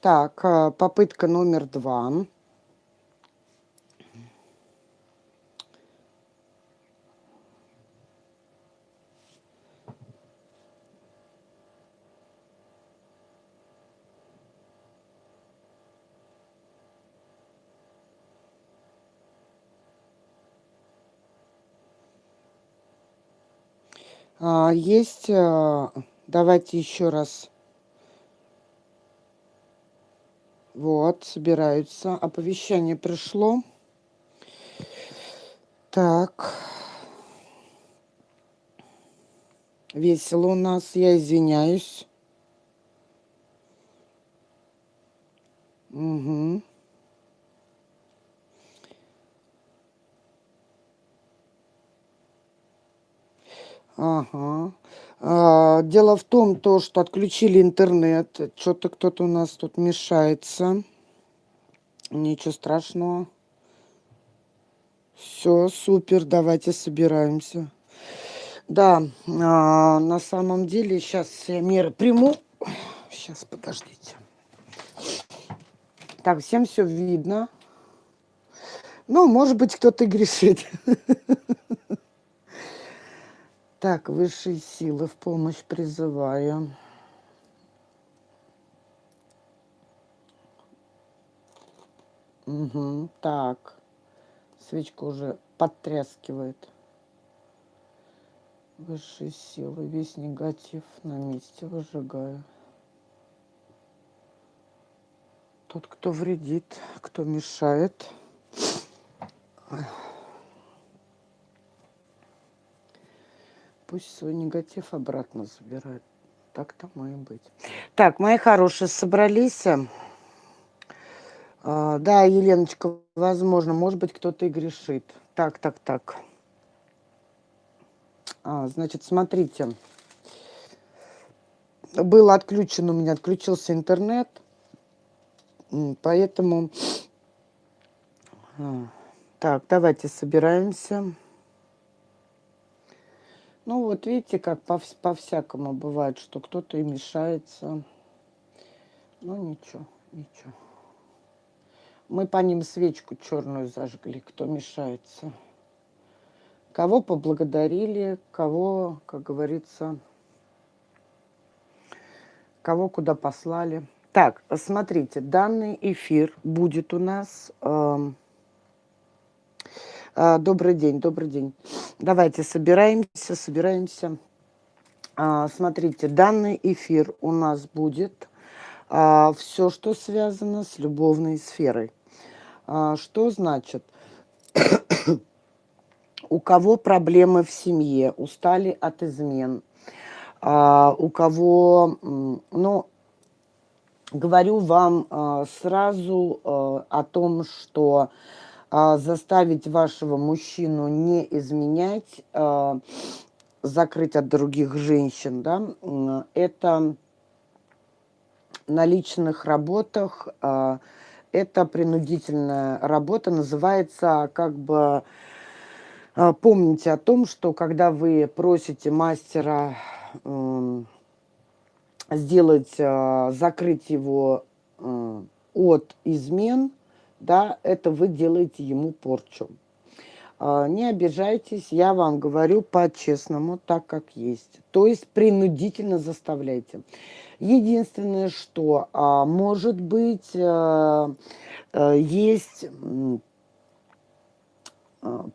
Так, а, попытка номер два. А, есть, а, давайте еще раз. Вот, собираются. Оповещение пришло. Так. Весело у нас, я извиняюсь. Угу. Ага. А, дело в том, то, что отключили интернет. Что-то кто-то у нас тут мешается. Ничего страшного. Все, супер, давайте собираемся. Да, а, на самом деле, сейчас я меры приму. Сейчас, подождите. Так, всем все видно. Ну, может быть, кто-то грешит. Так, высшие силы в помощь призываю. Угу, так. Свечка уже подтряскивает. Высшие силы, весь негатив на месте выжигаю. Тот, кто вредит, кто мешает. Пусть свой негатив обратно забирает. Так тому и быть. Так, мои хорошие, собрались. А, да, Еленочка, возможно, может быть, кто-то и грешит. Так, так, так. А, значит, смотрите. Был отключен у меня, отключился интернет. Поэтому... А, так, давайте собираемся. Ну вот видите, как по-всякому по бывает, что кто-то и мешается. Ну ничего, ничего. Мы по ним свечку черную зажгли, кто мешается. Кого поблагодарили, кого, как говорится, кого куда послали. Так, смотрите, данный эфир будет у нас... Э, добрый день, добрый день. Давайте собираемся, собираемся. А, смотрите, данный эфир у нас будет а, все, что связано с любовной сферой. А, что значит? у кого проблемы в семье, устали от измен, а, у кого, ну, говорю вам а, сразу а, о том, что а, заставить вашего мужчину не изменять, а, закрыть от других женщин, да, это на личных работах, а, это принудительная работа, называется как бы, помните о том, что когда вы просите мастера сделать, закрыть его от измен, да, это вы делаете ему порчу. А, не обижайтесь, я вам говорю по-честному, так как есть. То есть принудительно заставляйте. Единственное, что а, может быть, а, есть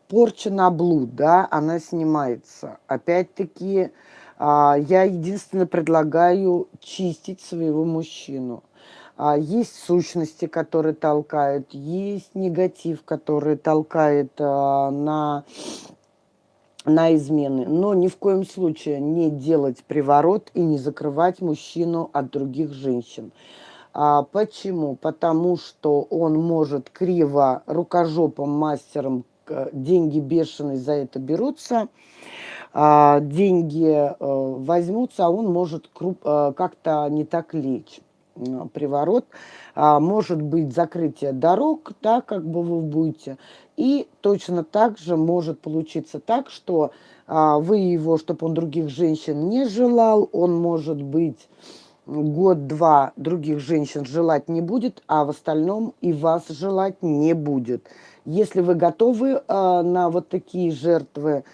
порча на блуд, да, она снимается. Опять-таки, я единственное предлагаю чистить своего мужчину. А, есть сущности, которые толкают, есть негатив, который толкает а, на, на измены. Но ни в коем случае не делать приворот и не закрывать мужчину от других женщин. А, почему? Потому что он может криво рукожопом мастером деньги бешеные за это берутся, а, деньги а, возьмутся, а он может а, как-то не так лечь приворот, а, может быть закрытие дорог, да, как бы вы будете, и точно так же может получиться так, что а, вы его, чтобы он других женщин не желал, он может быть год-два других женщин желать не будет, а в остальном и вас желать не будет. Если вы готовы э, на вот такие жертвы,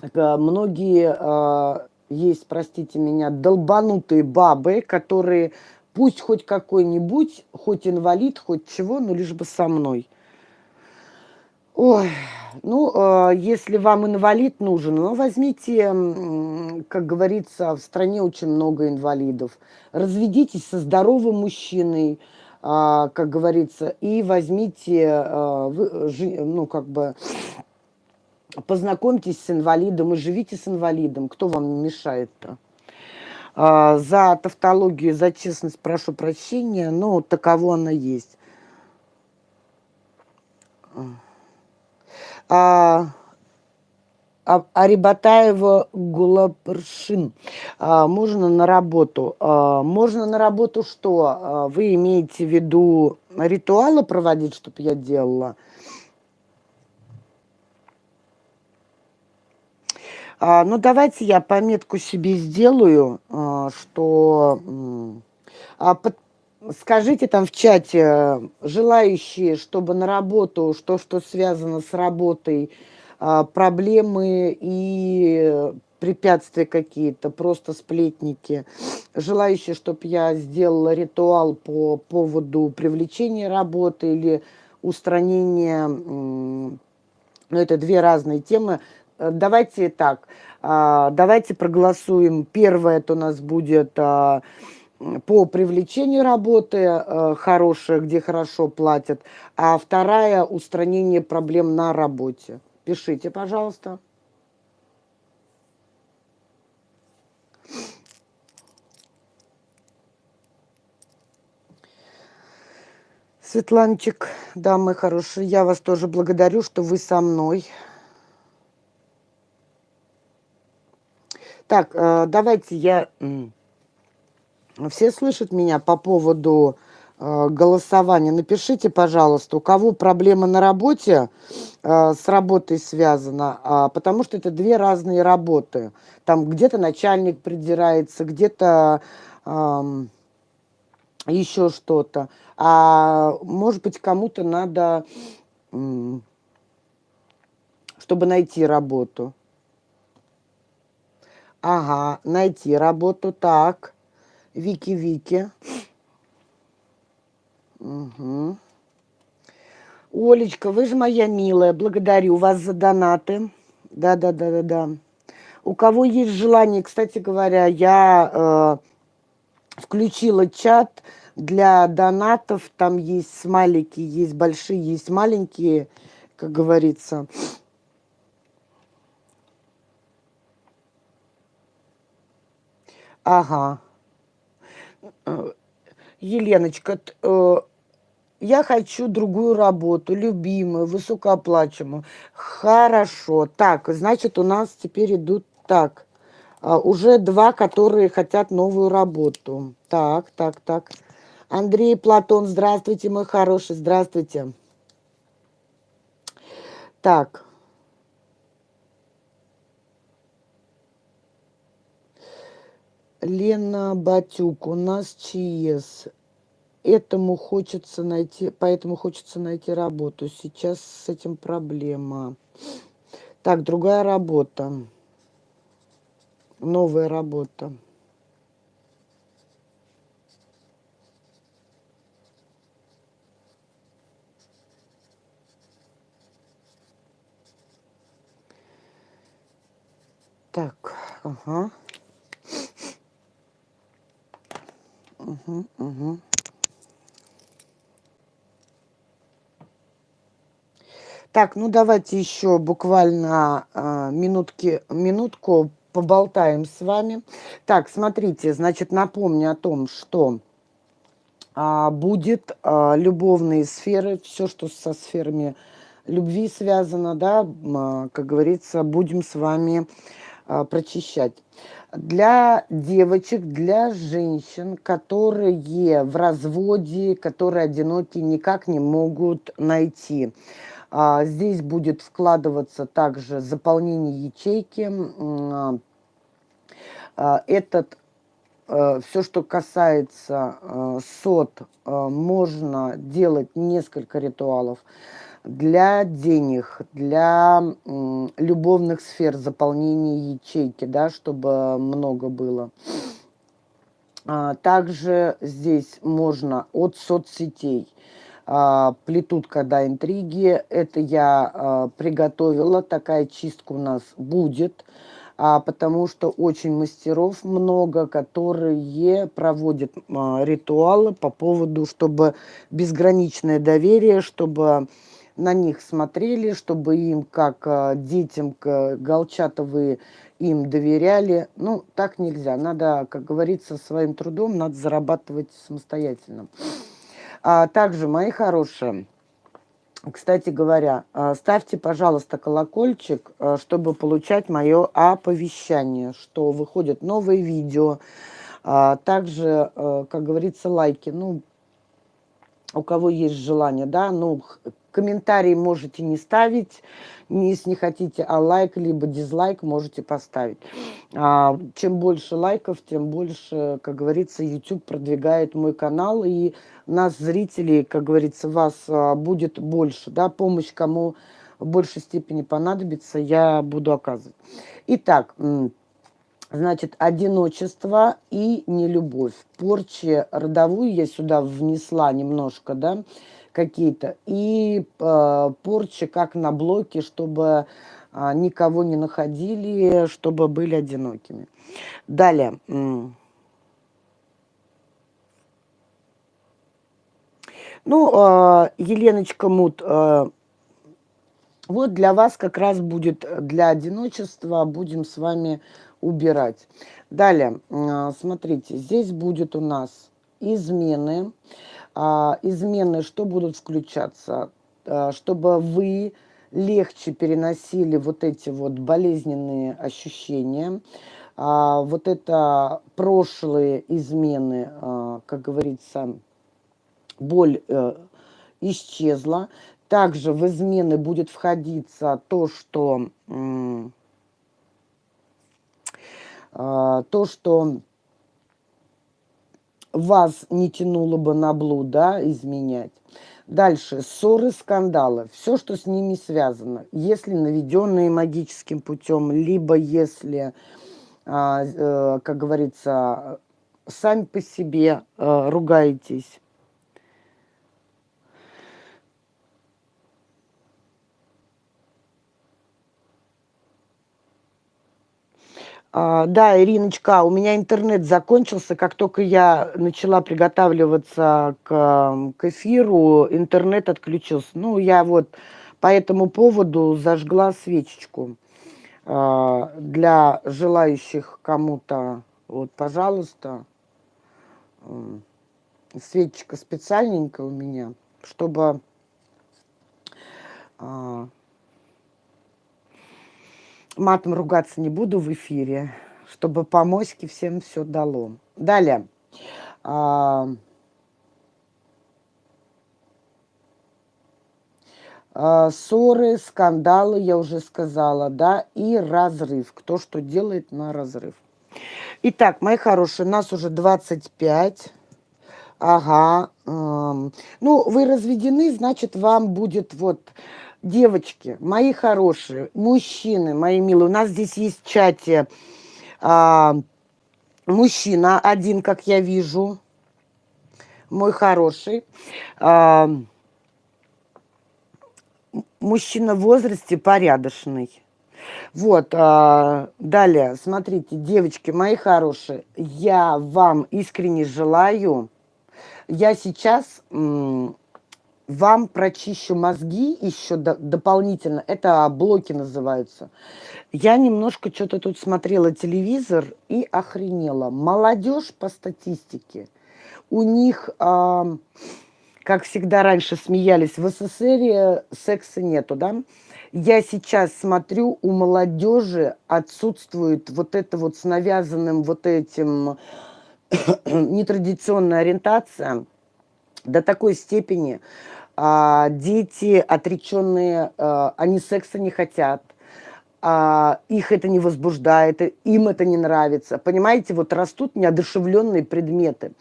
э, многие э, есть, простите меня, долбанутые бабы, которые пусть хоть какой-нибудь, хоть инвалид, хоть чего, но лишь бы со мной. Ой, ну, э, если вам инвалид нужен, ну, возьмите, как говорится, в стране очень много инвалидов. Разведитесь со здоровым мужчиной, э, как говорится, и возьмите, э, вы, ну, как бы, познакомьтесь с инвалидом и живите с инвалидом. Кто вам мешает-то? Э, за тавтологию, за честность прошу прощения, но таково она есть а, а, Арибатаева Гулапршин. А, можно на работу. А, можно на работу что? А, вы имеете в виду ритуалы проводить, чтобы я делала? А, ну, давайте я пометку себе сделаю, а, что... А, скажите там в чате, желающие, чтобы на работу, что, что связано с работой, а, проблемы и препятствия какие-то, просто сплетники, желающие, чтобы я сделала ритуал по поводу привлечения работы или устранения, ну, это две разные темы. Давайте так, а, давайте проголосуем. Первое это у нас будет а, по привлечению работы э, хорошая, где хорошо платят, а вторая – устранение проблем на работе. Пишите, пожалуйста. Светланчик, да, мой хороший, я вас тоже благодарю, что вы со мной. Так, э, давайте я все слышат меня по поводу э, голосования? Напишите, пожалуйста, у кого проблема на работе, э, с работой связана, э, потому что это две разные работы. Там где-то начальник придирается, где-то еще что-то. А может быть, кому-то надо, чтобы найти работу. Ага, найти работу, так. Вики-Вики. Угу. Олечка, вы же моя милая, благодарю вас за донаты. Да-да-да-да-да. У кого есть желание, кстати говоря, я э, включила чат для донатов. Там есть смайлики, есть большие, есть маленькие, как говорится. Ага. Э, Еленочка, э, я хочу другую работу, любимую, высокооплачиваемую. Хорошо. Так, значит, у нас теперь идут так. А, уже два, которые хотят новую работу. Так, так, так. Андрей Платон, здравствуйте, мой хороший, здравствуйте. Так. Лена Батюк, у нас ЧС. Этому хочется найти, поэтому хочется найти работу. Сейчас с этим проблема. Так, другая работа. Новая работа. Так, ага. Угу, угу. Так, ну давайте еще буквально э, минутки, минутку поболтаем с вами. Так, смотрите, значит, напомню о том, что э, будет э, любовные сферы, все, что со сферами любви связано, да, э, как говорится, будем с вами э, прочищать для девочек, для женщин, которые в разводе, которые одиноки, никак не могут найти. А, здесь будет вкладываться также заполнение ячейки. А, этот э, все, что касается э, сот, э, можно делать несколько ритуалов для денег, для любовных сфер, заполнения ячейки, да, чтобы много было. А, также здесь можно от соцсетей. А, плетут когда интриги. Это я а, приготовила. Такая чистка у нас будет. Потому что очень мастеров много, которые проводят ритуалы по поводу, чтобы безграничное доверие, чтобы на них смотрели, чтобы им, как детям Голчатовые, им доверяли. Ну, так нельзя. Надо, как говорится, своим трудом, надо зарабатывать самостоятельно. А также, мои хорошие, кстати говоря, а, ставьте, пожалуйста, колокольчик, а, чтобы получать мое оповещание, что выходят новые видео. А, также, как говорится, лайки. Ну, у кого есть желание, да, ну, комментарии можете не ставить, если не хотите, а лайк либо дизлайк можете поставить. А, чем больше лайков, тем больше, как говорится, YouTube продвигает мой канал, и нас, зрителей, как говорится, вас а, будет больше, да, помощь кому в большей степени понадобится, я буду оказывать. Итак, Значит, одиночество и нелюбовь. Порчи родовую я сюда внесла немножко, да, какие-то. И э, порчи как на блоке, чтобы э, никого не находили, чтобы были одинокими. Далее. Ну, э, Еленочка Мут, э, вот для вас как раз будет для одиночества, будем с вами убирать. Далее, а, смотрите, здесь будет у нас измены. А, измены, что будут включаться? А, чтобы вы легче переносили вот эти вот болезненные ощущения. Вот это прошлые измены, как говорится, боль э, исчезла. Также в измены будет входиться то, что а, то, что вас не тянуло бы на блуд, да, изменять. Дальше, ссоры, скандалы, все, что с ними связано. Если наведенные магическим путем, либо если, а, э, как говорится, сами по себе э, ругаетесь, да, Ириночка, у меня интернет закончился. Как только я начала приготавливаться к, к эфиру, интернет отключился. Ну, я вот по этому поводу зажгла свечечку. А, для желающих кому-то, вот, пожалуйста, свечечка специальненькая у меня, чтобы а, матом ругаться не буду в эфире, чтобы по всем все дало. Далее. А, а, ссоры, скандалы, я уже сказала, да, и разрыв. Кто что делает на разрыв. Итак, мои хорошие, нас уже 25. Ага. Эм, ну, вы разведены, значит, вам будет вот девочки, мои хорошие, мужчины, мои милые, у нас здесь есть чате а, мужчина один, как я вижу, мой хороший. А, мужчина в возрасте порядочный. Вот, а, далее, смотрите, девочки мои хорошие, я вам искренне желаю, я сейчас вам прочищу мозги еще до, дополнительно. Это блоки называются. Я немножко что-то тут смотрела телевизор и охренела. Молодежь по статистике. У них, э, как всегда раньше смеялись, в СССР секса нету, да? Я сейчас смотрю, у молодежи отсутствует вот это вот с навязанным вот этим нетрадиционная ориентация до такой степени, а, дети отреченные, а, они секса не хотят, а, их это не возбуждает, им это не нравится. Понимаете, вот растут неодушевленные предметы.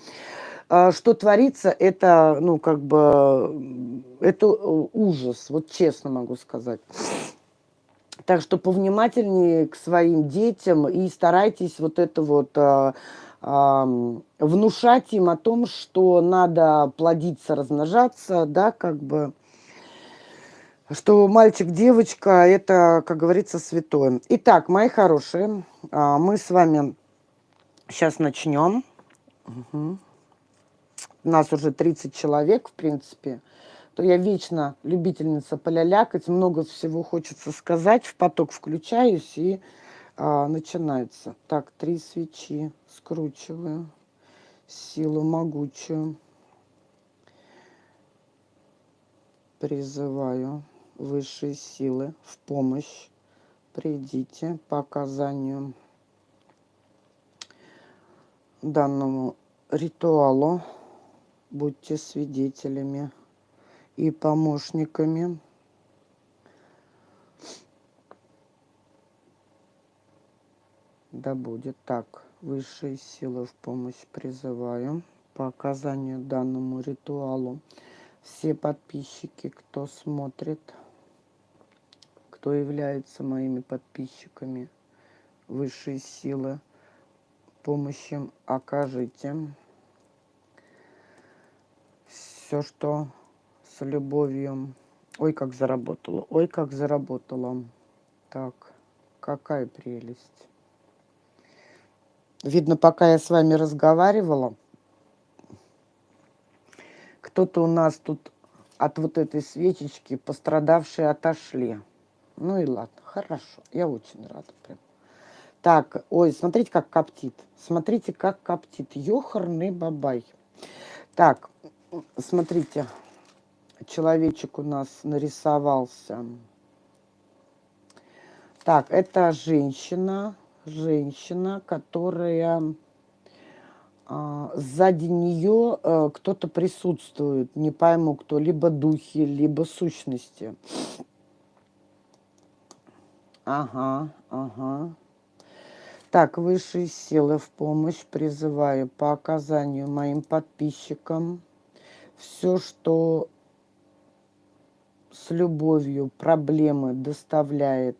А, что творится, это, ну, как бы, это э, ужас, вот честно могу сказать. Так что повнимательнее к своим детям и старайтесь вот это вот а, внушать им о том, что надо плодиться, размножаться, да, как бы, что мальчик, девочка, это, как говорится, святое. Итак, мои хорошие, а, мы с вами сейчас начнем. Угу. У нас уже 30 человек, в принципе. То я вечно любительница полялякать, много всего хочется сказать, в поток включаюсь и а, начинается. Так, три свечи скручиваю, силу могучую. Призываю высшие силы в помощь. Придите по оказанию данному ритуалу. Будьте свидетелями и помощниками. Да будет так. Высшие силы в помощь призываю по оказанию данному ритуалу. Все подписчики, кто смотрит, кто является моими подписчиками, высшие силы, помощь окажите. Все, что с любовью. Ой, как заработала, ой, как заработала. Так, какая прелесть. Видно, пока я с вами разговаривала, кто-то у нас тут от вот этой свечечки пострадавшие отошли. Ну и ладно, хорошо, я очень рада прям. Так, ой, смотрите, как коптит. Смотрите, как коптит. Ёхарный бабай. Так, смотрите, человечек у нас нарисовался. Так, это женщина, женщина, которая а, сзади нее а, кто-то присутствует, не пойму кто, либо духи, либо сущности. Ага, ага. Так, высшие силы в помощь призываю по оказанию моим подписчикам все, что с любовью проблемы доставляет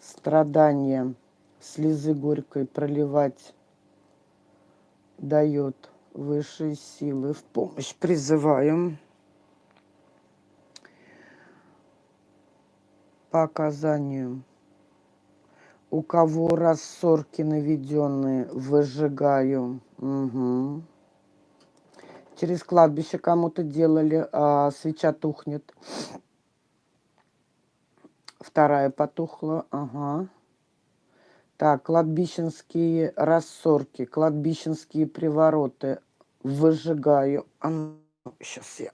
страдания, слезы горькой проливать дает высшие силы в помощь призываем. по оказанию. У кого рассорки наведенные, выжигаю. Угу. Через кладбище кому-то делали, а свеча тухнет. Вторая потухла, ага. Так, кладбищенские рассорки, кладбищенские привороты выжигаю. А, сейчас я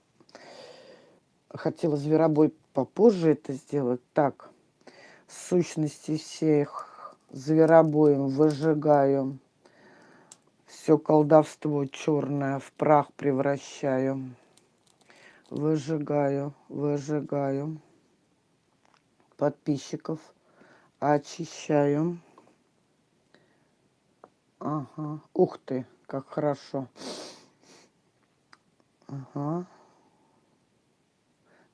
хотела зверобой попозже это сделать. Так, сущности всех зверобоем выжигаю. Все колдовство черное в прах превращаю. Выжигаю, выжигаю. Подписчиков очищаю. Ага. Ух ты, как хорошо. Ага.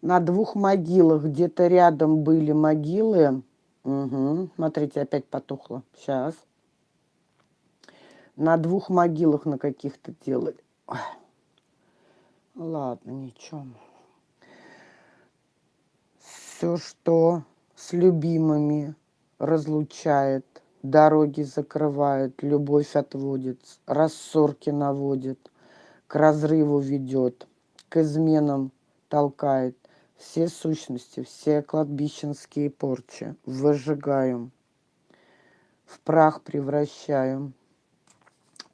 На двух могилах где-то рядом были могилы. Угу. Смотрите, опять потухло. Сейчас. На двух могилах на каких-то делали. Ой. Ладно, ничего. Все, что с любимыми разлучает, дороги закрывает, любовь отводит, рассорки наводит, к разрыву ведет, к изменам толкает. Все сущности, все кладбищенские порчи выжигаем, в прах превращаем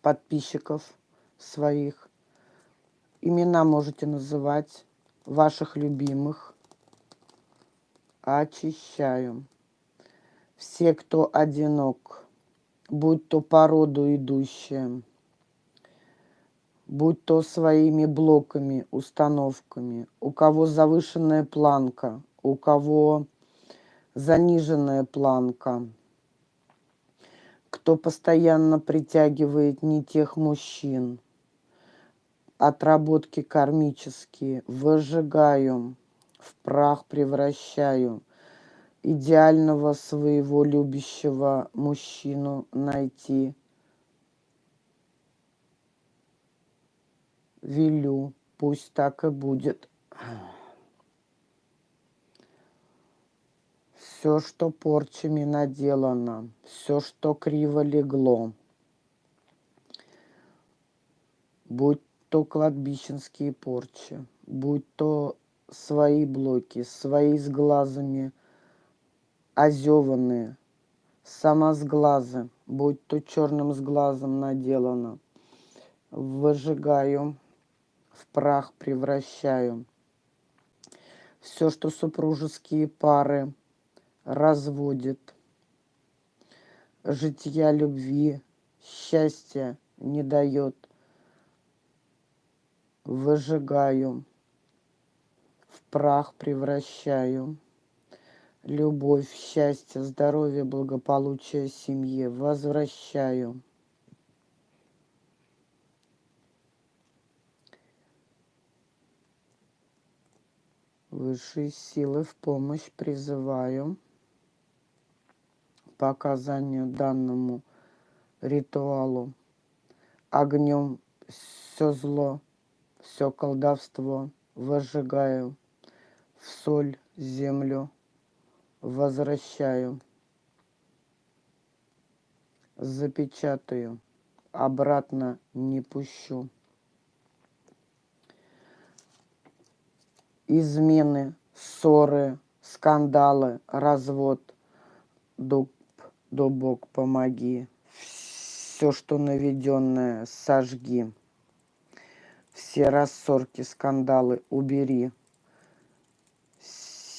подписчиков своих. Имена можете называть ваших любимых. Очищаем все, кто одинок, будь то по роду идущие, будь то своими блоками, установками, у кого завышенная планка, у кого заниженная планка, кто постоянно притягивает не тех мужчин, отработки кармические, выжигаю, в прах превращаю, идеального своего любящего мужчину найти. Велю, пусть так и будет. Все, что порчами наделано, все, что криво легло, будь то кладбищенские порчи, будь то свои блоки, свои с глазами озеванные, сама с глаза, будь то черным с глазом наделано, выжигаю, в прах превращаю. Все, что супружеские пары разводит, жития любви, счастья не дает, выжигаю, в прах превращаю. Любовь, счастье, здоровье, благополучие семье возвращаю. Высшие силы в помощь призываю. По оказанию данному ритуалу. Огнем все зло, все колдовство выжигаю, в соль, землю возвращаю, запечатаю, обратно не пущу. Измены, ссоры, скандалы, развод, дуб, дубок, помоги. Все, что наведенное, сожги. Все рассорки, скандалы убери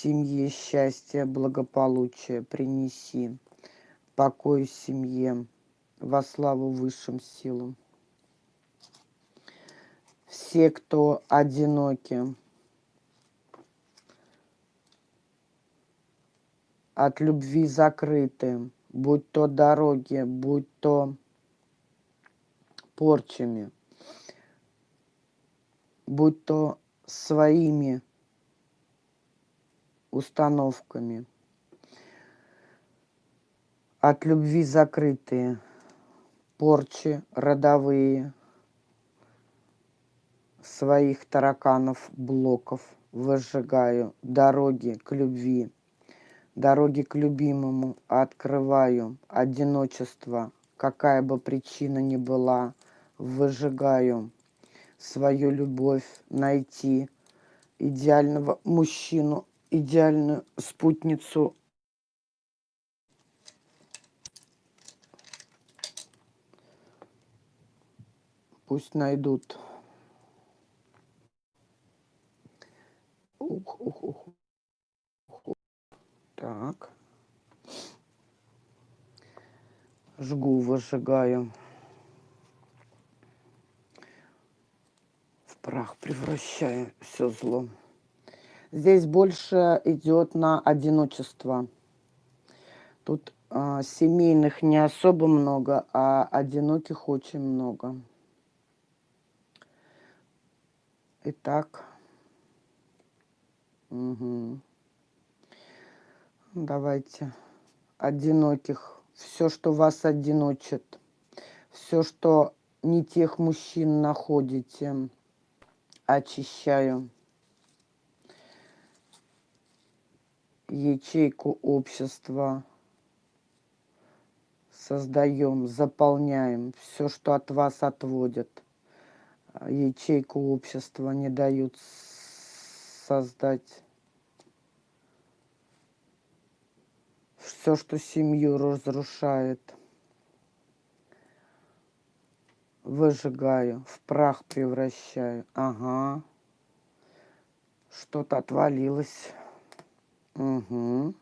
семье счастье, благополучие принеси, покой семье, во славу высшим силам. Все, кто одиноки, от любви закрыты, будь то дороги, будь то порчами, будь то своими установками. От любви закрытые, порчи родовые, своих тараканов, блоков выжигаю, дороги к любви, дороги к любимому открываю, одиночество, какая бы причина ни была, выжигаю, свою любовь найти, идеального мужчину идеальную спутницу пусть найдут. Ух, ух, ух. ух. Так. Жгу, выжигаю. В прах превращаю все зло. Здесь больше идет на одиночество. Тут э, семейных не особо много, а одиноких очень много. Итак. Угу. Давайте. Одиноких. Все, что вас одиночит. Все, что не тех мужчин находите, очищаю. Ячейку общества создаем, заполняем все, что от вас отводят. Ячейку общества не дают создать. Все, что семью разрушает, выжигаю, в прах превращаю. Ага, что-то отвалилось. Угу.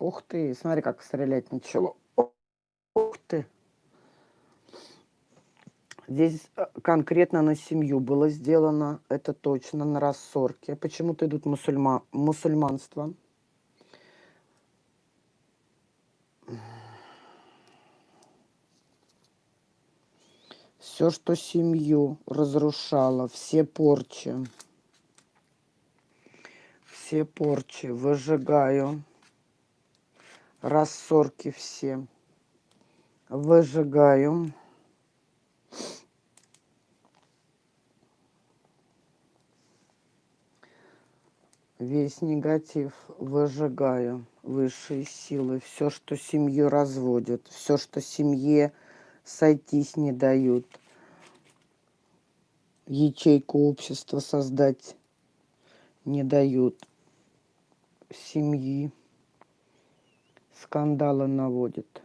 Ух ты, смотри, как стрелять начало. Ух ты. Здесь э, конкретно на семью было сделано, это точно, на рассорке. Почему-то идут мусульма... мусульманство. Все, что семью разрушало, все порчи все порчи выжигаю, рассорки все. Выжигаю. Весь негатив выжигаю, высшие силы, все, что семью разводит, все, что семье сойтись не дают, ячейку общества создать не дают, семьи, скандалы наводит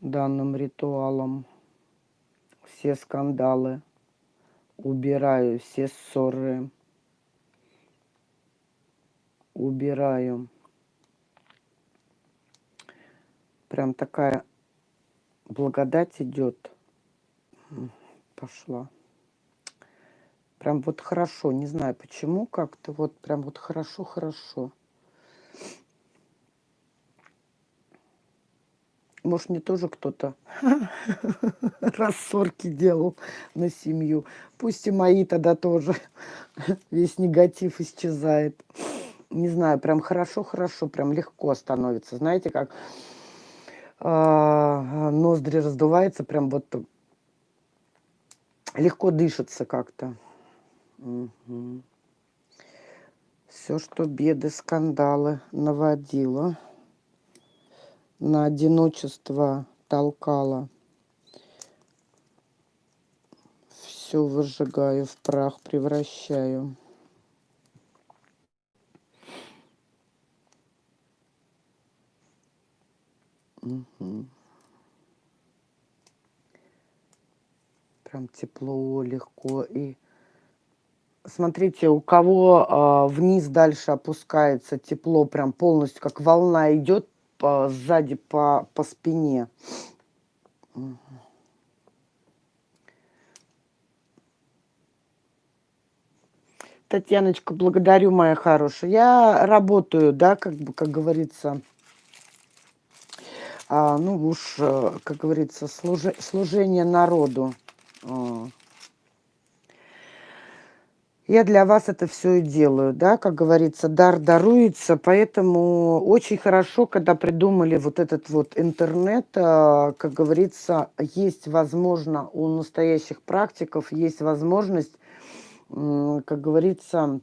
данным ритуалом. Все скандалы убираю, все ссоры убираю. Прям такая благодать идет. Пошла. Прям вот хорошо, не знаю почему, как-то вот прям вот хорошо-хорошо. Может, мне тоже кто-то рассорки делал на семью. Пусть и мои тогда тоже. Весь негатив исчезает. Не знаю, прям хорошо-хорошо, прям легко становится. Знаете, как а, ноздри раздувается, прям вот легко дышится как-то. Угу. Все, что беды, скандалы наводила, на одиночество толкала, все выжигаю, в прах превращаю. Угу. Прям тепло, легко. И смотрите, у кого а, вниз дальше опускается тепло, прям полностью, как волна идет по, сзади по, по спине. Татьяночка, благодарю, моя хорошая. Я работаю, да, как бы, как говорится, а, ну уж, э, как говорится, служи, служение народу. Я для вас это все и делаю, да, как говорится, дар даруется, поэтому очень хорошо, когда придумали вот этот вот интернет, а, как говорится, есть возможно у настоящих практиков, есть возможность, как говорится,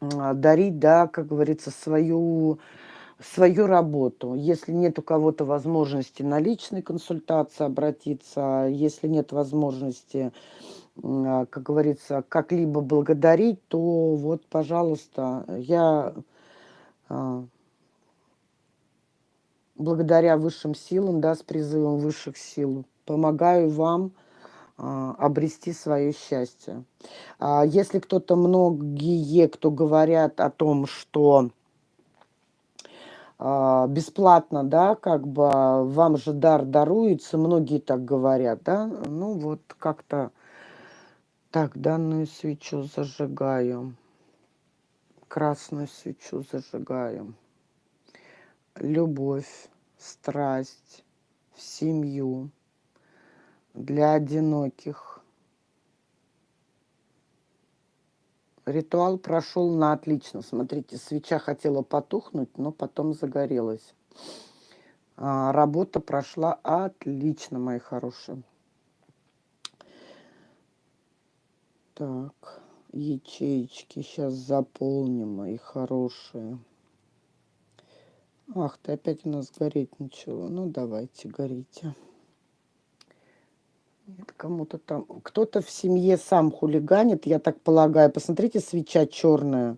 дарить, да, как говорится, свою свою работу. Если нет у кого-то возможности на личной консультации обратиться, если нет возможности, как говорится, как-либо благодарить, то вот, пожалуйста, я а, благодаря высшим силам, да, с призывом высших сил, помогаю вам а, обрести свое счастье. Если кто-то, многие, кто говорят о том, что а, бесплатно, да, как бы вам же дар даруется, многие так говорят, да, ну вот как-то так, данную свечу зажигаю, красную свечу зажигаю, любовь, страсть в семью, для одиноких, Ритуал прошел на отлично. Смотрите, свеча хотела потухнуть, но потом загорелась. А, работа прошла отлично, мои хорошие. Так, ячеечки сейчас заполним, мои хорошие. Ах, ты опять у нас гореть ничего. Ну, давайте, горите. Нет, кому-то там... Кто-то в семье сам хулиганит, я так полагаю. Посмотрите, свеча черная.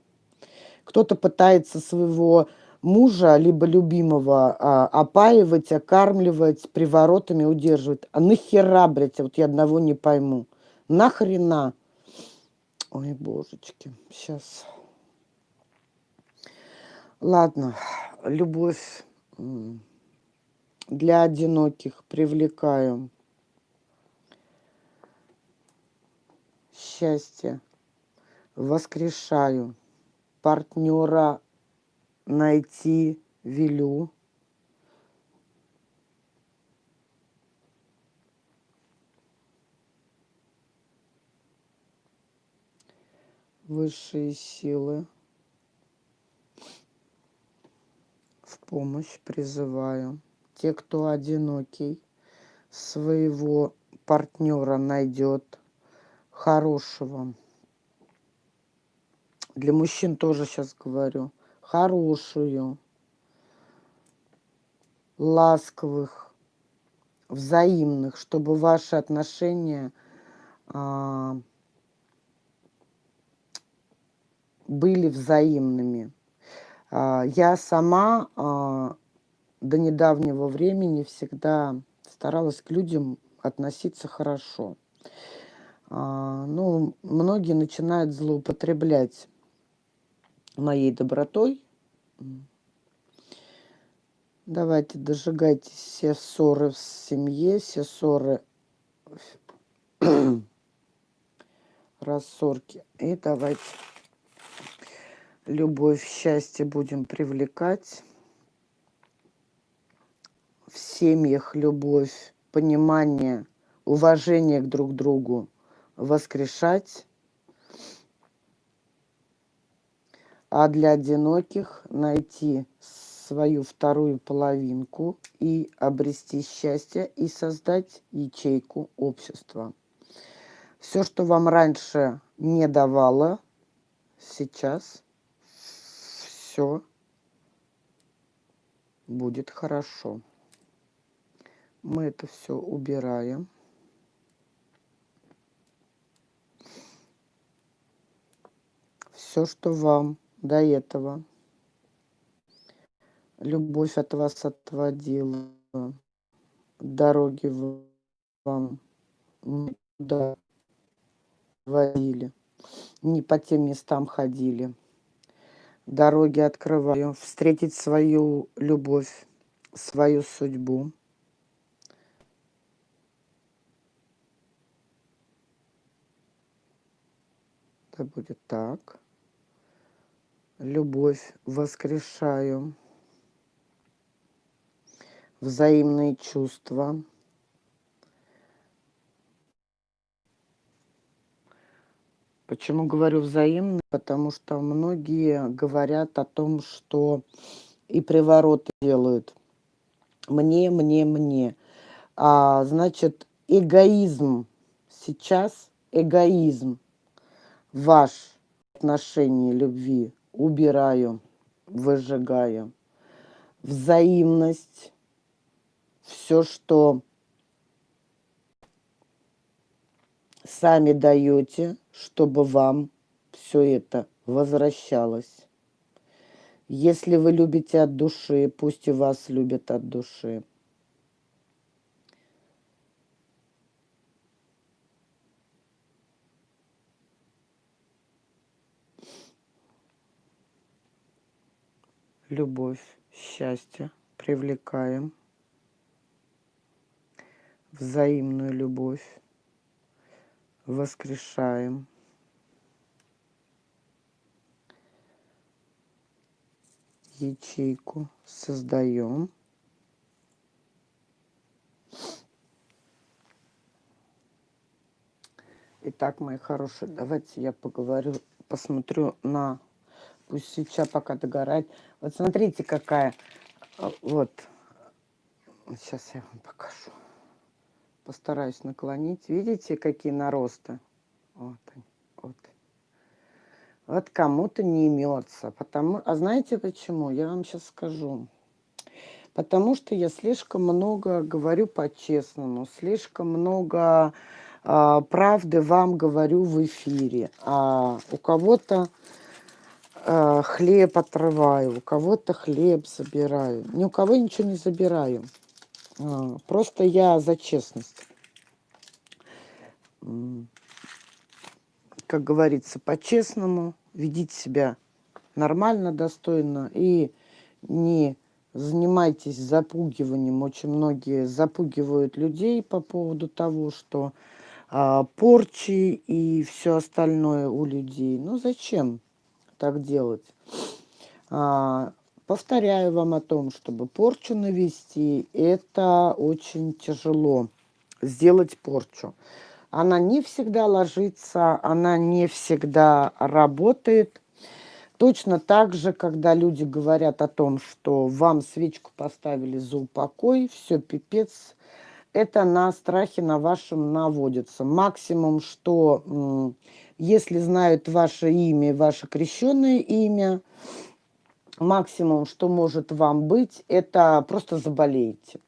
Кто-то пытается своего мужа, либо любимого, а, опаивать, окармливать, приворотами удерживать. А нахера, блядь, вот я одного не пойму. Нахрена? Ой, божечки, сейчас. Ладно, любовь для одиноких привлекаю. счастье. Воскрешаю. Партнера найти велю. Высшие силы. В помощь призываю. Те, кто одинокий, своего партнера найдет хорошего. Для мужчин тоже сейчас говорю. Хорошую, ласковых, взаимных, чтобы ваши отношения а, были взаимными. А, я сама а, до недавнего времени всегда старалась к людям относиться хорошо. А, ну, многие начинают злоупотреблять моей добротой. Давайте дожигайте все ссоры в семье, все ссоры, рассорки. И давайте любовь, счастье будем привлекать. В семьях любовь, понимание, уважение к друг другу воскрешать. А для одиноких найти свою вторую половинку и обрести счастье и создать ячейку общества. Все, что вам раньше не давало, сейчас все будет хорошо. Мы это все убираем. Все, что вам до этого любовь от вас отводила, дороги вам туда водили, не по тем местам ходили дороги открываю, встретить свою любовь, свою судьбу. Это будет так. Любовь воскрешаю. Взаимные чувства. Почему говорю взаимно? Потому что многие говорят о том, что и привороты делают. Мне, мне, мне. А, значит, эгоизм сейчас, эгоизм ваш отношение любви убираю, выжигаю. Взаимность, все, что сами даете, чтобы вам все это возвращалось. Если вы любите от души, пусть и вас любят от души. Любовь, счастье привлекаем. Взаимную любовь воскрешаем. ячейку создаем. Итак, мои хорошие, давайте я поговорю, посмотрю на... Пусть сейчас пока догорает. Вот смотрите, какая... А, вот. Сейчас я вам покажу. Постараюсь наклонить. Видите, какие наросты? Вот они. Вот. Вот кому-то не имется. Потому... А знаете почему? Я вам сейчас скажу. Потому что я слишком много говорю по-честному, слишком много а, правды вам говорю в эфире. А у кого-то а, хлеб отрываю, у кого-то хлеб забираю. Ни у кого ничего не забираю. А, просто я за честность как говорится, по-честному, ведите себя нормально, достойно и не занимайтесь запугиванием. Очень многие запугивают людей по поводу того, что а, порчи и все остальное у людей. Ну зачем так делать? А, повторяю вам о том, чтобы порчу навести, это очень тяжело сделать порчу. она не всегда ложится, она не всегда работает. Точно так же, когда люди говорят о том, что вам свечку поставили за упокой, все пипец, это на страхе на вашем наводится. Максимум, что если знают ваше имя, ваше крещенное имя, максимум, что может вам быть, это просто заболеете.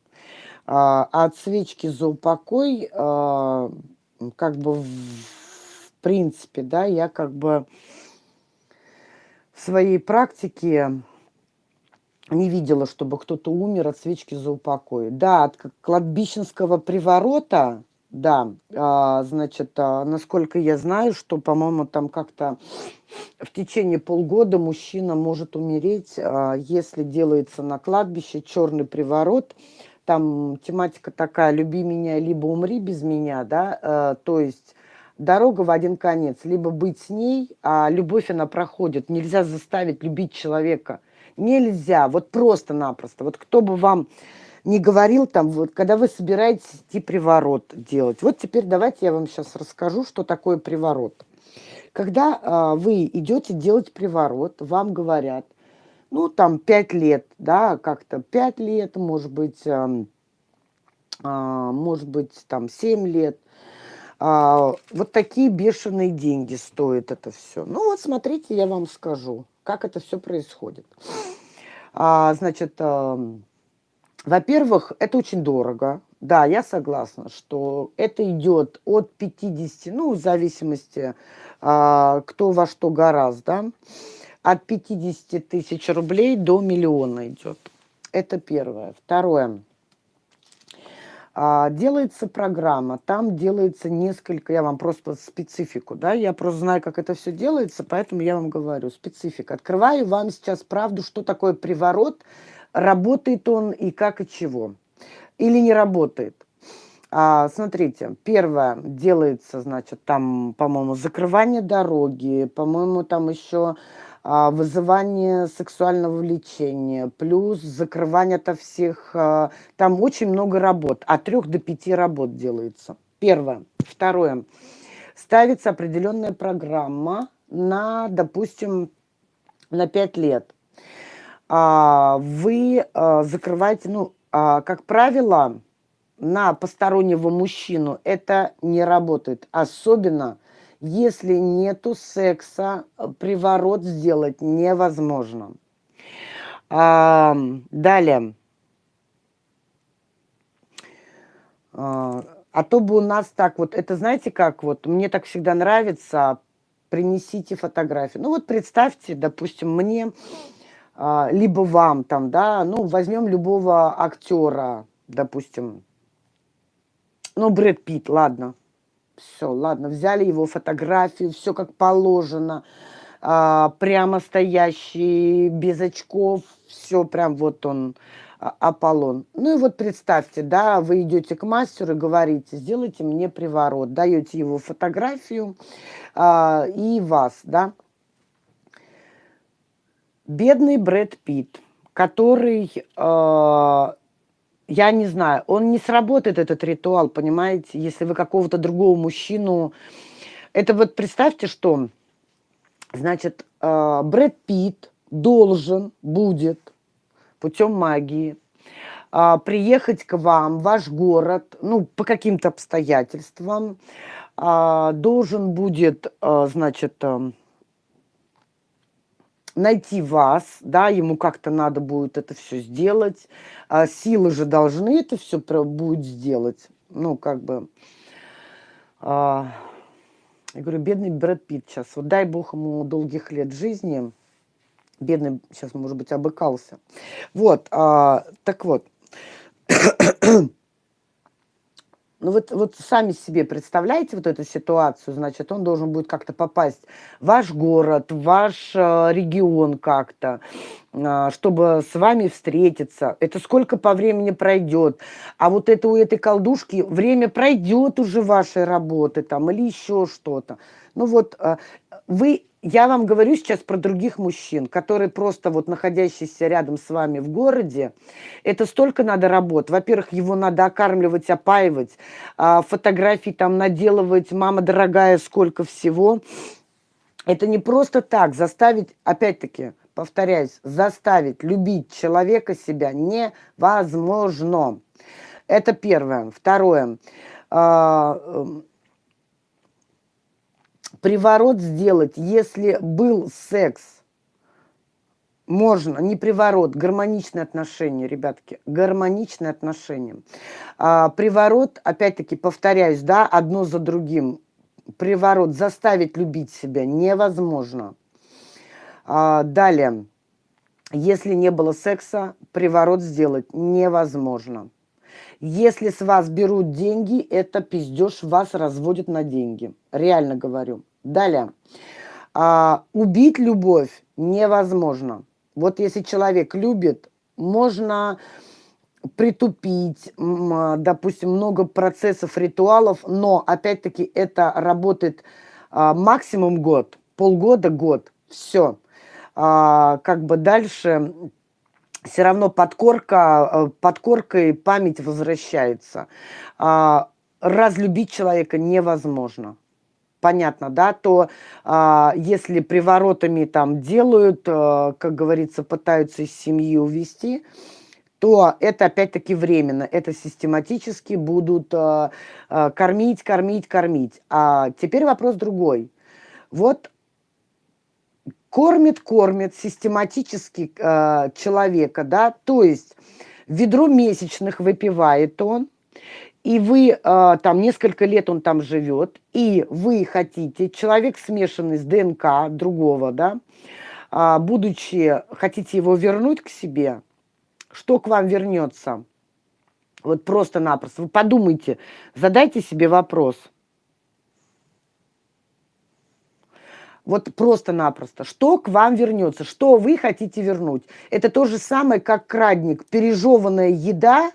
А от свечки за упокой, а, как бы в принципе, да, я как бы в своей практике не видела, чтобы кто-то умер от свечки за упокой. Да, от кладбищенского приворота, да, а, значит, а, насколько я знаю, что, по-моему, там как-то в течение полгода мужчина может умереть, а, если делается на кладбище черный приворот. Там тематика такая «люби меня, либо умри без меня», да, а, то есть дорога в один конец. Либо быть с ней, а любовь она проходит. Нельзя заставить любить человека. Нельзя, вот просто-напросто. Вот кто бы вам не говорил там, вот когда вы собираетесь идти приворот делать. Вот теперь давайте я вам сейчас расскажу, что такое приворот. Когда а, вы идете делать приворот, вам говорят, ну, там, пять лет, да, как-то пять лет, может быть, а, а, может быть, там, семь лет, а, вот такие бешеные деньги стоит это все. Ну вот смотрите, я вам скажу, как это все происходит. А, значит, а, во-первых, это очень дорого. Да, я согласна, что это идет от 50, ну, в зависимости, а, кто во что гораздо, от 50 тысяч рублей до миллиона идет. Это первое. Второе. А, делается программа, там делается несколько, я вам просто специфику, да, я просто знаю, как это все делается, поэтому я вам говорю, специфика. Открываю вам сейчас правду, что такое приворот, работает он и как и чего, или не работает. А, смотрите, первое делается, значит, там, по-моему, закрывание дороги, по-моему, там еще а, вызывание сексуального влечения, плюс закрывание от всех, а, там очень много работ, от трех до пяти работ делается. Первое. Второе. Ставится определенная программа на, допустим, на пять лет. А, вы закрываете, ну, как правило, на постороннего мужчину это не работает. Особенно если нету секса, приворот сделать невозможно. А, далее. А, а то бы у нас так вот, это знаете как, вот мне так всегда нравится, принесите фотографию. Ну вот представьте, допустим, мне, а, либо вам там, да, ну возьмем любого актера, допустим, ну Брэд Питт, ладно, все, ладно, взяли его фотографию, все как положено, а, прямо стоящий, без очков, все прям вот он, а, Аполлон. Ну и вот представьте, да, вы идете к мастеру и говорите, сделайте мне приворот, даете его фотографию а, и вас, да. Бедный Брэд Питт, который а, я не знаю, он не сработает, этот ритуал, понимаете, если вы какого-то другого мужчину... Это вот представьте, что, значит, э, Брэд Питт должен будет путем магии э, приехать к вам, ваш город, ну, по каким-то обстоятельствам, э, должен будет, значит, найти вас, да, ему как-то надо будет это все сделать, а силы же должны это все будет сделать, ну, как бы, а, я говорю, бедный Брэд Питт сейчас, вот дай бог ему долгих лет жизни, бедный сейчас, может быть, обыкался, вот, а, так вот, ну вот, вот сами себе представляете вот эту ситуацию, значит, он должен будет как-то попасть в ваш город, в ваш э, регион как-то, чтобы с вами встретиться. Это сколько по времени пройдет. А вот это у этой колдушки время пройдет уже вашей работы там или еще что-то. Ну вот а, вы, я вам говорю сейчас про других мужчин, которые просто вот находящиеся рядом с вами в городе, это столько надо работ. Во-первых, его надо окармливать, опаивать, а, фотографии там наделывать, мама дорогая, сколько всего. Это не просто так заставить, опять-таки, повторяюсь, заставить любить человека себя невозможно. Это первое. Второе. А, эм, приворот сделать, если был секс, можно, не приворот, гармоничные отношения, ребятки, гармоничные отношения. А, приворот, опять-таки, повторяюсь, да, одно за другим. Приворот заставить любить себя невозможно. А, далее. Если не было секса, приворот сделать невозможно. Если с вас берут деньги, это пиздеж, вас разводят на деньги. Реально говорю. Далее. А, убить любовь невозможно. Вот если человек любит, можно притупить, допустим, много процессов, ритуалов, но опять-таки это работает а, максимум год, полгода, год, все а, как бы дальше все равно подкорка, э, подкоркой память возвращается. А, разлюбить человека невозможно. Понятно, да? То а, если приворотами там делают, а, как говорится, пытаются из семьи увести, то это опять-таки временно. Это систематически будут а, а, кормить, кормить, кормить. А теперь вопрос другой. Вот кормит, кормит систематически э, человека, да, то есть ведро месячных выпивает он, и вы, э, там, несколько лет он там живет, и вы хотите, человек смешанный с ДНК другого, да, э, будучи, хотите его вернуть к себе, что к вам вернется? Вот просто-напросто. Вы подумайте, задайте себе вопрос – Вот просто-напросто. Что к вам вернется? Что вы хотите вернуть? Это то же самое, как крадник. Пережеванная еда,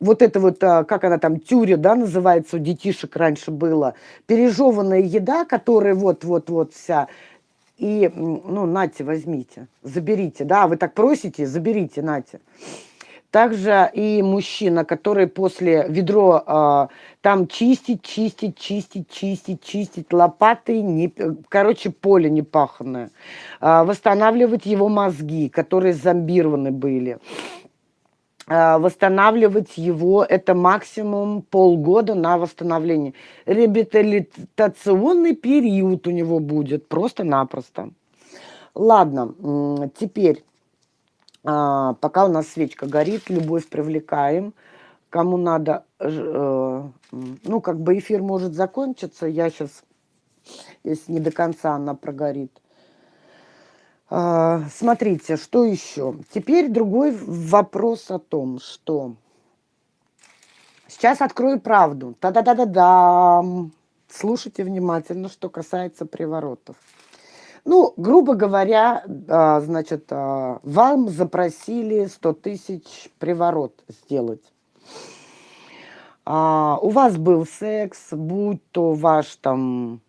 вот это вот, а, как она там, тюря, да, называется, у детишек раньше было. Пережеванная еда, которая вот-вот-вот вся. И, ну, нате, возьмите, заберите, да, вы так просите, заберите, нате. Также и мужчина, который после ведро э, там чистить, чистить, чистить, чистить, чистить лопатой, не, короче, поле непаханное. Э, восстанавливать его мозги, которые зомбированы были. Э, восстанавливать его, это максимум полгода на восстановление. Реабилитационный период у него будет, просто-напросто. Ладно, теперь а, пока у нас свечка горит, любовь привлекаем. Кому надо, э, ну, как бы эфир может закончиться, я сейчас, если не до конца она прогорит. А, смотрите, что еще? Теперь другой вопрос о том, что... Сейчас открою правду. Та-да-да-да-да. Слушайте внимательно, что касается приворотов. Ну, грубо говоря, а, значит, а, вам запросили 100 тысяч приворот сделать. А, у вас был секс, будь то ваш там...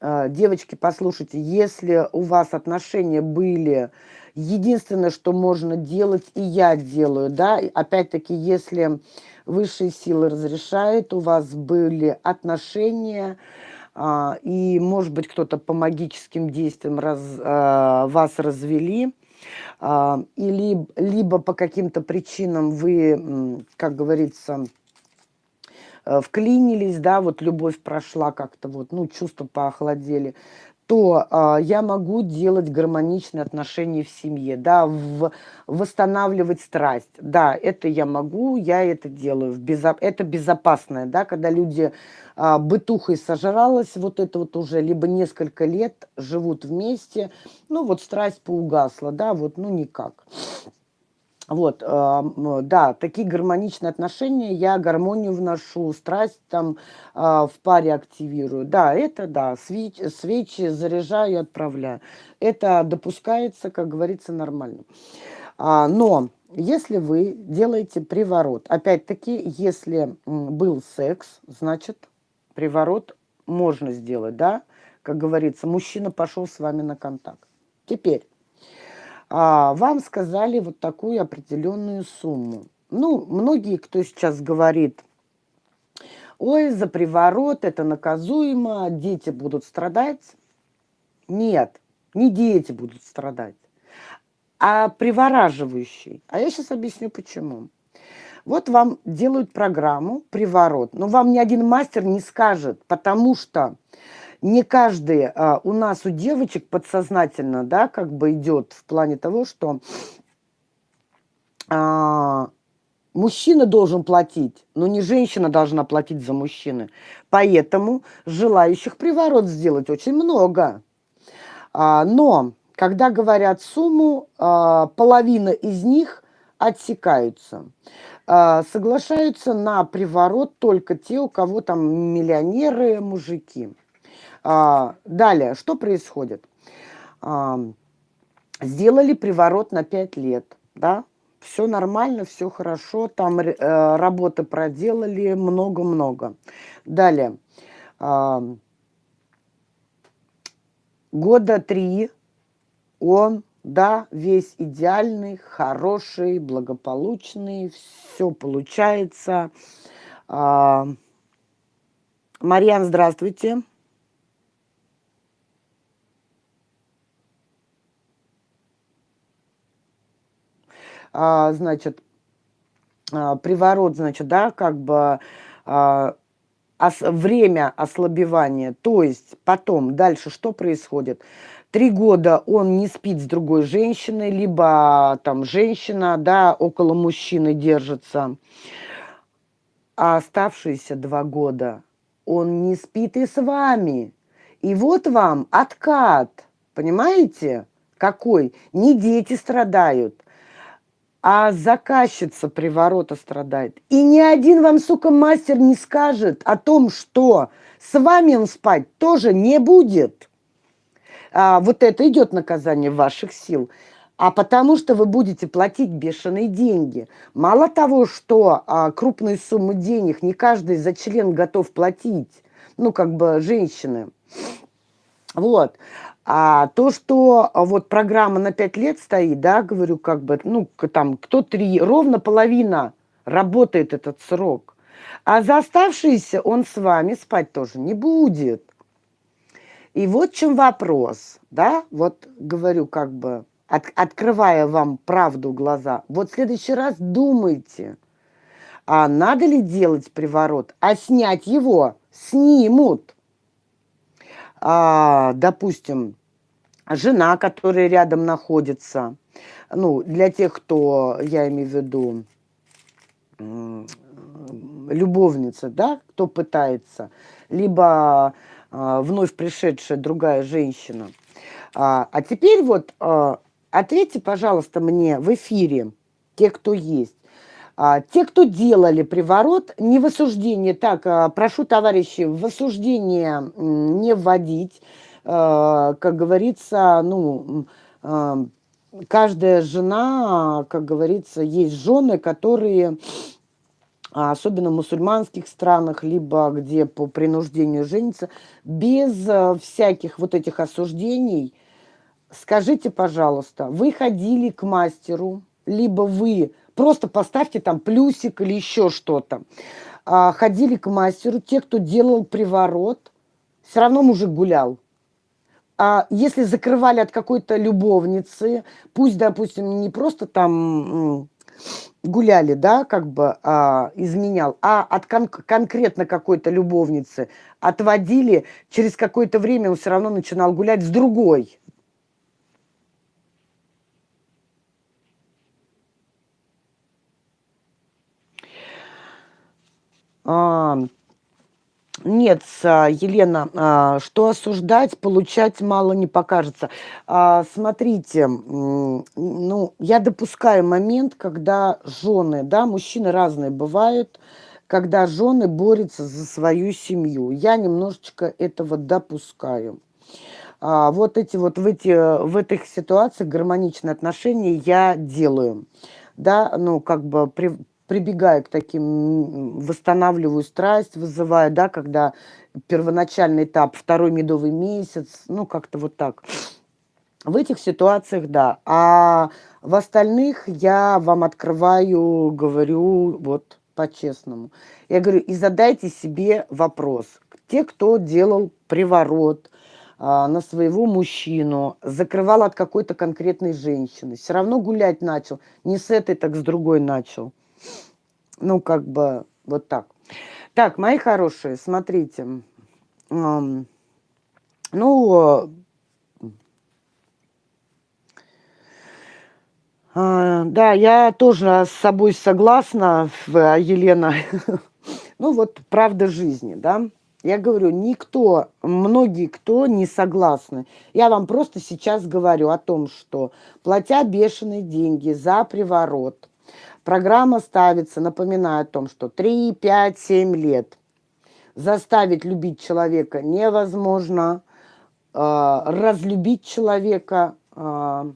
Девочки, послушайте, если у вас отношения были, единственное, что можно делать, и я делаю, да, опять-таки, если высшие силы разрешают, у вас были отношения, и, может быть, кто-то по магическим действиям раз, а, вас развели, а, или либо по каким-то причинам вы, как говорится, э, вклинились, да, вот любовь прошла как-то, вот, ну, чувства поохладели, то а, я могу делать гармоничные отношения в семье, да, в, восстанавливать страсть. Да, это я могу, я это делаю. В безо, это безопасное, да, когда люди а, бытухой сожралась, вот это вот уже, либо несколько лет живут вместе, ну вот страсть поугасла, да, вот, ну никак. Вот, а, да, такие гармоничные отношения, я гармонию вношу, страсть там а, в паре активирую. Да, это да, свечи, свечи заряжаю, отправляю. Это допускается, как говорится, нормально. А, но если вы делаете приворот, опять-таки, если был секс, значит, приворот можно сделать, да? Как говорится, мужчина пошел с вами на контакт. Теперь а, вам сказали вот такую определенную сумму. Ну, многие, кто сейчас говорит, ой, за приворот это наказуемо, дети будут страдать. Нет, не дети будут страдать, а привораживающий. А я сейчас объясню, почему. Вот вам делают программу «Приворот», но вам ни один мастер не скажет, потому что не каждый а, у нас, у девочек подсознательно, да, как бы идет в плане того, что а, мужчина должен платить, но не женщина должна платить за мужчины. Поэтому желающих приворот сделать очень много. А, но когда говорят сумму, а, половина из них отсекаются. А, соглашаются на приворот только те, у кого там миллионеры, мужики. А, далее, что происходит? А, сделали приворот на 5 лет, да? Все нормально, все хорошо, там э, работы проделали много-много. Далее, а, года три он, да, весь идеальный, хороший, благополучный, все получается. А, Марьян, здравствуйте. А, значит, а, приворот, значит, да, как бы а, ос, время ослабевания, то есть потом дальше что происходит? Три года он не спит с другой женщиной, либо там женщина, да, около мужчины держится, а оставшиеся два года он не спит и с вами. И вот вам откат, понимаете, какой? Не дети страдают, а заказчица приворота страдает. И ни один вам, сука, мастер не скажет о том, что с вами он спать тоже не будет. А, вот это идет наказание ваших сил. А потому что вы будете платить бешеные деньги. Мало того, что а, крупные суммы денег не каждый за член готов платить, ну, как бы женщины. Вот. А то, что а, вот программа на 5 лет стоит, да, говорю, как бы, ну, там, кто три, ровно половина работает этот срок. А за оставшиеся он с вами спать тоже не будет. И вот чем вопрос, да, вот говорю, как бы, от, открывая вам правду глаза, вот в следующий раз думайте, а надо ли делать приворот, а снять его снимут. А, допустим, жена, которая рядом находится, ну, для тех, кто, я имею в виду, любовница, да, кто пытается, либо а, вновь пришедшая другая женщина. А, а теперь вот а, ответьте, пожалуйста, мне в эфире, те, кто есть. А, те, кто делали приворот, не в осуждение, так, а, прошу, товарищи, в осуждение не вводить, Э, как говорится, ну, э, каждая жена, как говорится, есть жены, которые, особенно в мусульманских странах, либо где по принуждению женятся, без э, всяких вот этих осуждений, скажите, пожалуйста, вы ходили к мастеру, либо вы просто поставьте там плюсик или еще что-то, а, ходили к мастеру, те, кто делал приворот, все равно мужик гулял. а если закрывали от какой-то любовницы, пусть, допустим, не просто там гуляли, да, как бы а, изменял, а от кон конкретно какой-то любовницы отводили, через какое-то время он все равно начинал гулять с другой. А, Нет, а, Елена, а, что осуждать, получать мало не покажется. А, смотрите, ну, я допускаю момент, когда жены, да, мужчины разные бывают, когда жены борются за свою семью. Я немножечко этого допускаю. Вот эти вот в, эти, в этих ситуациях гармоничные отношения я делаю. Да, ну, как бы при, прибегаю к таким, восстанавливаю страсть, вызываю, да, когда первоначальный этап, второй медовый месяц, ну, как-то вот так. В этих ситуациях, да. А в остальных я вам открываю, говорю вот по-честному. Я говорю, и задайте себе вопрос. Те, кто делал приворот, а, на своего мужчину, закрывал от какой-то конкретной женщины, все равно гулять начал, не с этой, так с другой начал. Ну, как бы вот так. Так, мои хорошие, смотрите. ну, а, да, я тоже с собой согласна, Елена. ну, вот правда жизни, да. Я говорю, никто, многие кто не согласны. Я вам просто сейчас говорю о том, что платя бешеные деньги за приворот, Программа ставится, напоминаю о том, что 3, 5, 7 лет. Заставить любить человека невозможно. Э, разлюбить человека э,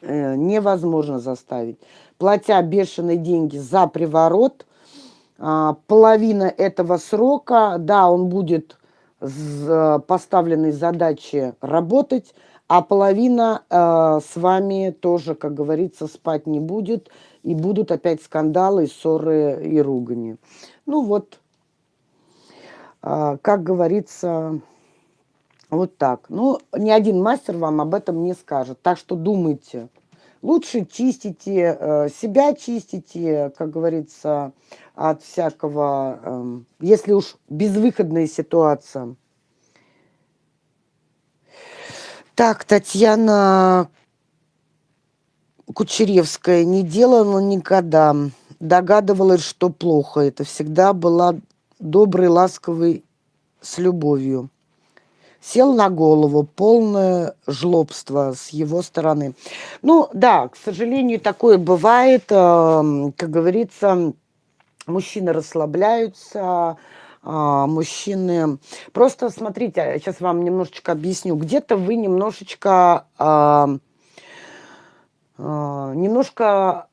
э, невозможно заставить. Платя бешеные деньги за приворот, половина этого срока, да, он будет с поставленной задачей работать, а половина э, с вами тоже, как говорится, спать не будет, и будут опять скандалы, ссоры и ругани. Ну вот, а, как говорится, вот так. Ну, ни один мастер вам об этом не скажет. Так что думайте. Лучше чистите, э, себя чистите, как говорится, от всякого, эм, если уж безвыходная ситуация. Так, Татьяна Кучеревская не делала никогда. Догадывалась, что плохо. Это всегда была добрый, ласковый, с любовью. Сел на голову, полное жлобство с его стороны. Ну, да, к сожалению, такое бывает. Эм, как говорится, мужчины расслабляются, мужчины... Просто смотрите, сейчас вам немножечко объясню. Где-то вы немножечко а, немножко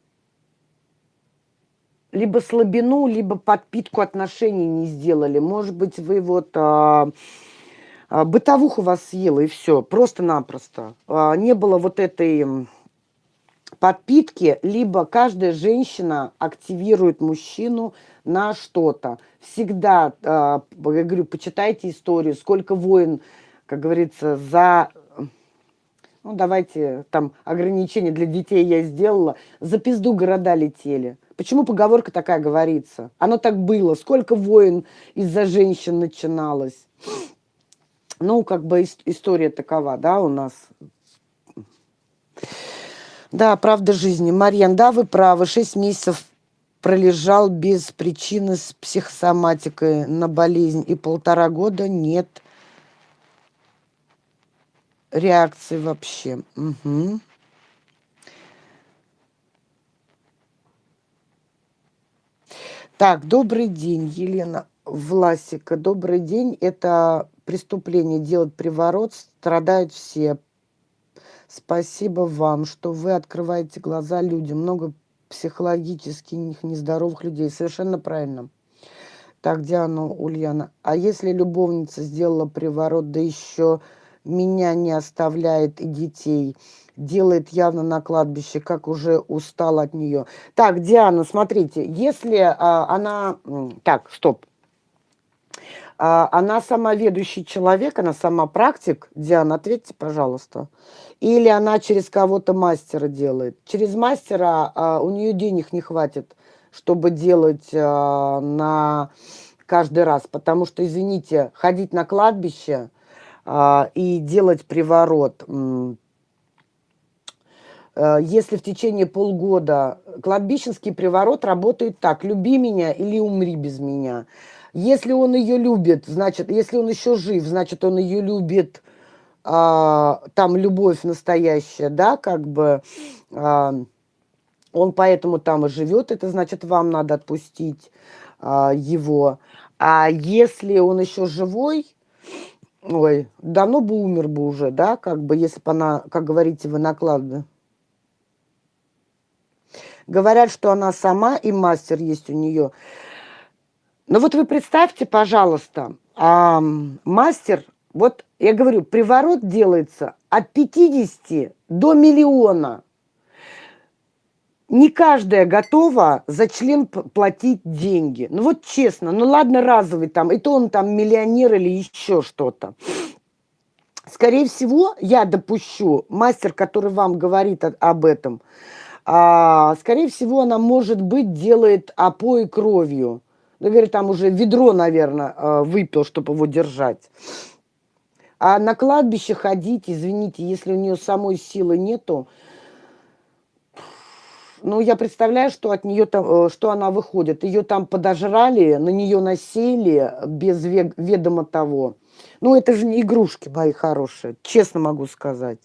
либо слабину, либо подпитку отношений не сделали. Может быть, вы вот а, а, бытовуха вас съела и все, просто-напросто. А, не было вот этой подпитки, либо каждая женщина активирует мужчину на что-то. Всегда, а, я говорю, почитайте историю, сколько войн, как говорится, за ну, давайте, там, ограничения для детей я сделала, за пизду города летели. Почему поговорка такая говорится? Оно так было. Сколько войн из-за женщин начиналось? Ну, как бы история такова, да, у нас. Да, правда жизни. Марьян, да, вы правы. Шесть месяцев пролежал без причины с психосоматикой на болезнь. И полтора года нет реакции вообще. Угу. Так, добрый день, Елена Власика. Добрый день. Это преступление делать приворот. Страдают все. Спасибо вам, что вы открываете глаза людям. Много психологически нездоровых людей. Совершенно правильно. Так, Диана Ульяна. А если любовница сделала приворот, да еще меня не оставляет и детей, делает явно на кладбище, как уже устал от нее. Так, Диана, смотрите, если а, она... Так, стоп. А, она сама ведущий человек, она сама практик. Диана, ответьте, пожалуйста. Или она через кого-то мастера делает. Через мастера а, у нее денег не хватит, чтобы делать а, на каждый раз. Потому что, извините, ходить на кладбище – и делать приворот. Э, если в течение полгода кладбищенский приворот работает так, люби меня или умри без меня. Если он ее любит, значит, если он еще жив, значит, он ее любит, а, там любовь настоящая, да, как бы, а, он поэтому там и живет, это значит, вам надо отпустить а, его. А если он еще живой, ой, давно бы умер бы уже, да, как бы, если бы она, как говорите, вы накладно. Говорят, что она сама и мастер есть у нее. Но вот вы представьте, пожалуйста, а, мастер, вот я говорю, приворот делается от 50 до миллиона. Не каждая готова за член платить деньги. Ну вот честно, ну ладно разовый там, и то он там миллионер или еще что-то. Скорее всего, я допущу, мастер, который вам говорит об этом, а, скорее всего, она, может быть, делает опой кровью. Ну, говорит, там уже ведро, наверное, а, выпил, чтобы его держать. А на кладбище ходить, извините, если у нее самой силы нету, ну, я представляю, что от нее там, э, что она выходит. Ее там подожрали, на нее насели без ведома того. Ну, это же не игрушки мои хорошие, честно могу сказать.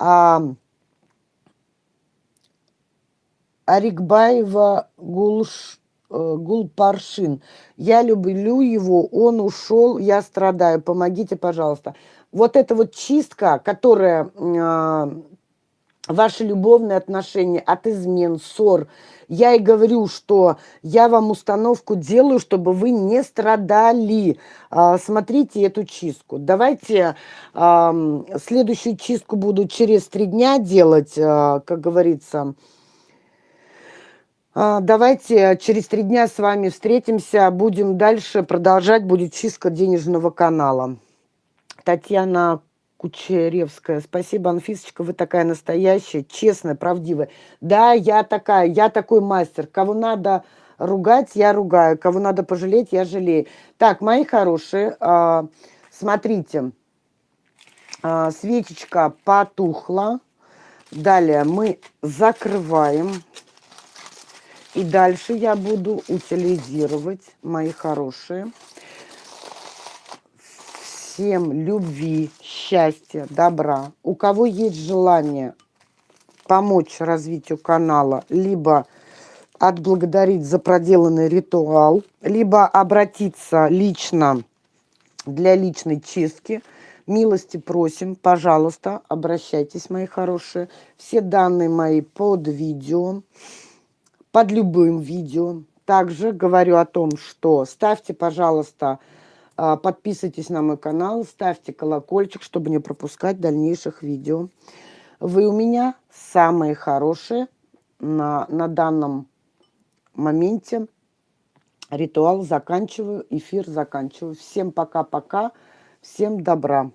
А, Арикбаева Гулш, э, Гулпаршин. Я люблю его, он ушел, я страдаю, помогите, пожалуйста. Вот эта вот чистка, которая э, ваши любовные отношения от измен, ссор. Я и говорю, что я вам установку делаю, чтобы вы не страдали. А, смотрите эту чистку. Давайте а, следующую чистку буду через три дня делать, а, как говорится. Давайте через три дня с вами встретимся, будем дальше продолжать, будет чистка денежного канала. Татьяна Кучеревская. Спасибо, Анфисочка, вы такая настоящая, честная, правдивая. Да, я такая, я такой мастер. Кого надо ругать, я ругаю. Кого надо пожалеть, я жалею. Так, мои хорошие, э, смотрите. Э, свечечка потухла. Далее мы закрываем. И дальше я буду утилизировать, мои хорошие всем любви, счастья, добра. У кого есть желание помочь развитию канала, либо отблагодарить за проделанный ритуал, либо обратиться лично для личной чистки, милости просим, пожалуйста, обращайтесь, мои хорошие. Все данные мои под видео, под любым видео. Также говорю о том, что ставьте, пожалуйста, а, подписывайтесь на мой канал, ставьте колокольчик, чтобы не пропускать дальнейших видео. Вы у меня самые хорошие на, на данном моменте. Ритуал заканчиваю, эфир заканчиваю. Всем пока-пока, всем добра.